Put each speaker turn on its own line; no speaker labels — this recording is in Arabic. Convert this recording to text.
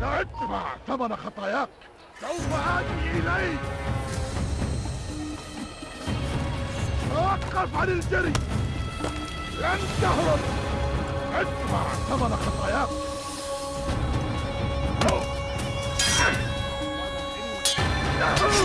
لا ادفع ثمن خطاياك. سوف آتي إليك. توقف عن الجري. لن تهرب. ادفع ثمن خطاياك. No!